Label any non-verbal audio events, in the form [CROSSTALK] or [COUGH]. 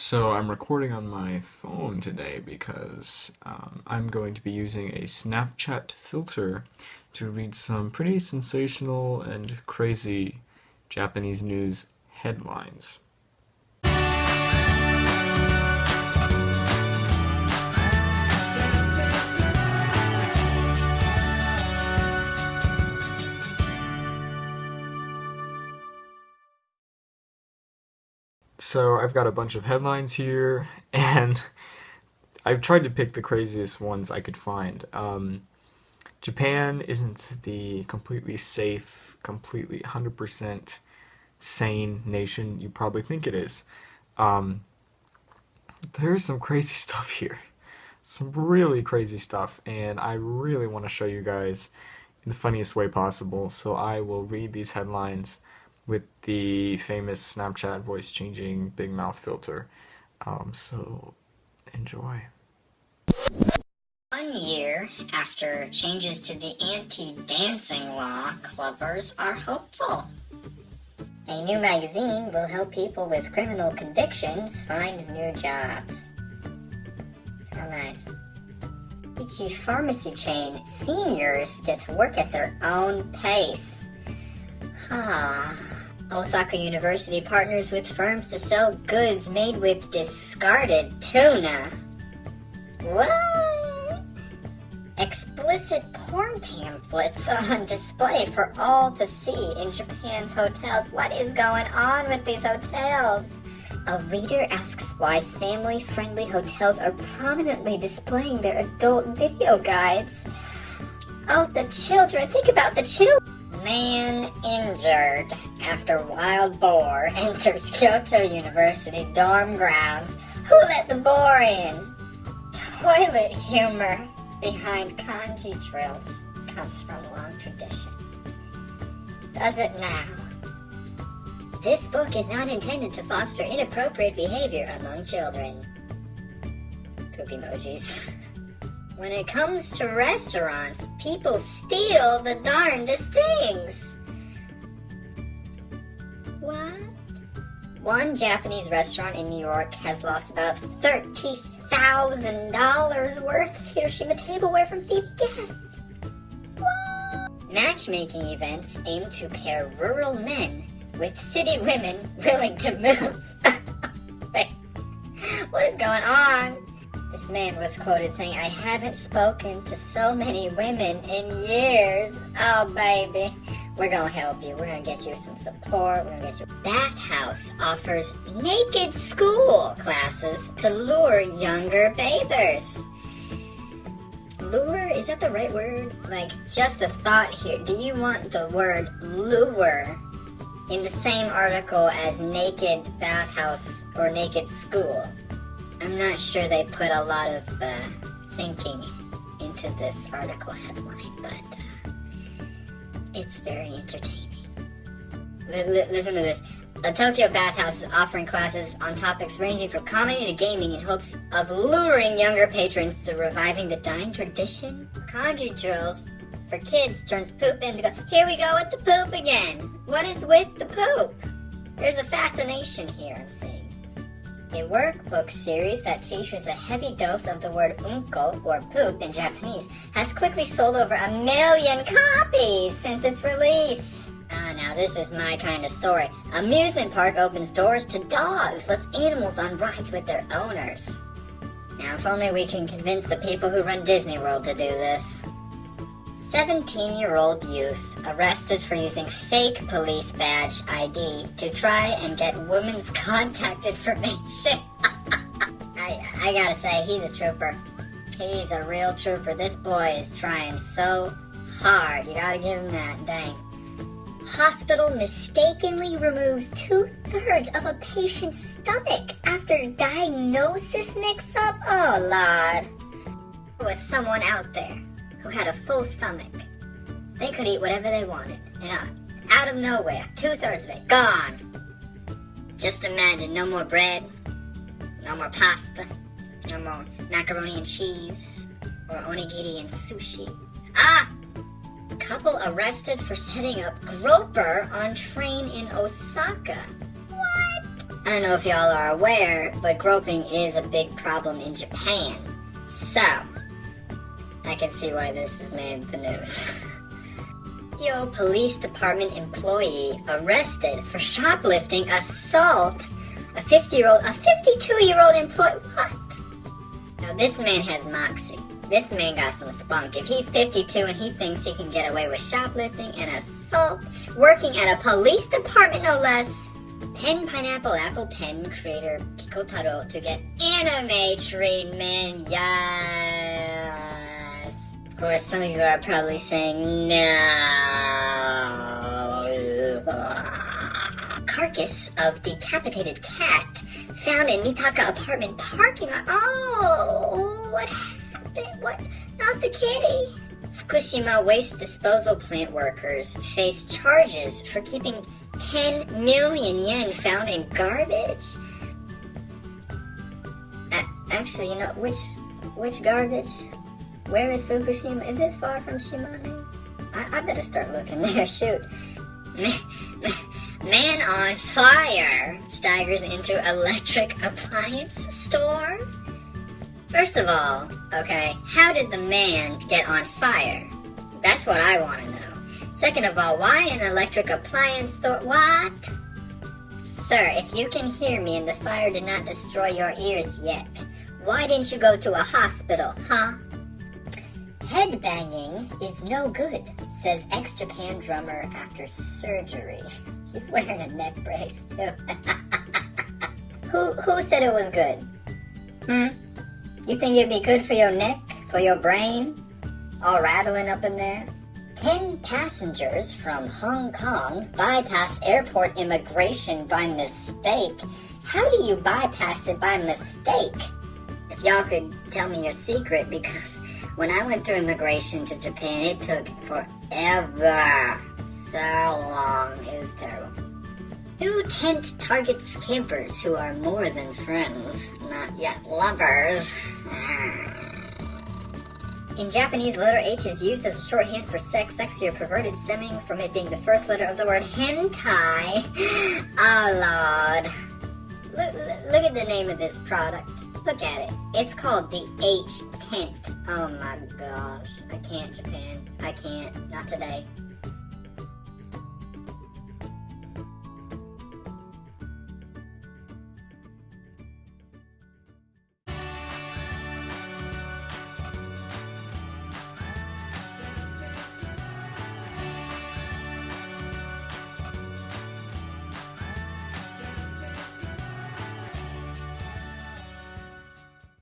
So I'm recording on my phone today because um, I'm going to be using a Snapchat filter to read some pretty sensational and crazy Japanese news headlines. So I've got a bunch of headlines here, [LAUGHS] and I've tried to pick the craziest ones I could find. Um, Japan isn't the completely safe, completely 100% sane nation you probably think it is. Um, there's some crazy [LAUGHS] stuff here. Some really crazy stuff, and I really want to show you guys in the funniest way possible, so I will read these headlines with the famous Snapchat voice changing big mouth filter. Um, so enjoy. One year after changes to the anti-dancing law, clubbers are hopeful. A new magazine will help people with criminal convictions find new jobs. How nice. Ichi pharmacy chain seniors get to work at their own pace. Ah. Osaka University partners with firms to sell goods made with discarded tuna. What? Explicit porn pamphlets [LAUGHS] on display for all to see in Japan's hotels. What is going on with these hotels? A reader asks why family-friendly hotels are prominently displaying their adult video guides. Oh, the children. Think about the children. Man injured after wild boar [LAUGHS] enters Kyoto University dorm grounds. Who let the boar in? Toilet humor behind kanji drills comes from long tradition. Does it now? This book is not intended to foster inappropriate behavior among children. Poop emojis. [LAUGHS] When it comes to restaurants, people steal the darndest things. One Japanese restaurant in New York has lost about $30,000 worth of Hiroshima tableware from thief guests. Matchmaking events aim to pair rural men with city women willing to move. [LAUGHS] what is going on? This man was quoted saying, I haven't spoken to so many women in years. Oh, baby. We're gonna help you. We're gonna get you some support. We're gonna get you. Bathhouse offers naked school classes to lure younger bathers. Lure? Is that the right word? Like, just a thought here. Do you want the word lure in the same article as naked bathhouse or naked school? I'm not sure they put a lot of uh, thinking into this article headline, but uh, it's very entertaining. Listen to this. A Tokyo bathhouse is offering classes on topics ranging from comedy to gaming in hopes of luring younger patrons to reviving the dying tradition. Kanji drills for kids turns poop into go, here we go with the poop again. What is with the poop? There's a fascination here, I'm seeing a workbook series that features a heavy dose of the word unko, or poop in Japanese, has quickly sold over a million copies since its release. Ah, now this is my kind of story. Amusement park opens doors to dogs, lets animals on rides with their owners. Now, if only we can convince the people who run Disney World to do this. 17-year-old youth arrested for using fake police badge ID to try and get women's [LAUGHS] contact information. [LAUGHS] I, I gotta say, he's a trooper. He's a real trooper. This boy is trying so hard. You gotta give him that, dang. Hospital mistakenly removes two-thirds of a patient's stomach after diagnosis mix-up? Oh, Lord. There was someone out there who had a full stomach. They could eat whatever they wanted, and uh, out of nowhere, two-thirds of it, gone. Just imagine, no more bread, no more pasta, no more macaroni and cheese, or onigiri and sushi. Ah! Couple arrested for setting up groper on train in Osaka. What? I don't know if y'all are aware, but groping is a big problem in Japan. So, I can see why this has made the news. [LAUGHS] Tokyo Police Department employee arrested for shoplifting, assault, a 50 year old, a 52 year old employee. What? Now, this man has moxie. This man got some spunk. If he's 52 and he thinks he can get away with shoplifting and assault, working at a police department no less, Pen Pineapple Apple Pen creator Pikotaro to get anime treatment. Yes. Of course, some of you are probably saying no. Carcass of decapitated cat found in Mitaka apartment parking lot. Oh, what happened? What? Not the kitty. Fukushima waste disposal plant workers face charges for keeping 10 million yen found in garbage? Uh, actually, you know, which which garbage? Where is Fukushima? Is it far from Shimane? I, I better start looking [LAUGHS] there, shoot. [LAUGHS] Man on fire staggers into electric [LAUGHS] appliance store? First of all, okay, how did the man get on fire? That's what I want to know. Second of all, why an electric appliance store? What? Sir, if you can hear me and the fire did not destroy your ears yet, why didn't you go to a hospital, huh? Headbanging is no good, says X Japan drummer after surgery. [LAUGHS] He's wearing a neck brace, too. [LAUGHS] who, who said it was good? Hmm? You think it'd be good for your neck? For your brain? All rattling up in there? 10 passengers from Hong Kong bypass airport immigration by mistake. How do you bypass it by mistake? If y'all could tell me your secret, [LAUGHS] because when I went through immigration to Japan, it took forever. So long. It was terrible. New tent targets campers who are more than friends, not yet lovers. Hmm. In Japanese, letter H is used as a shorthand for sex, sexy, or perverted, stemming from it being the first letter of the word hentai. [GASPS] Oh, Lord. Look, look at the name of this product. Look at it. It's called the H Tent. Oh my gosh. I can't, Japan. I can't. Not today.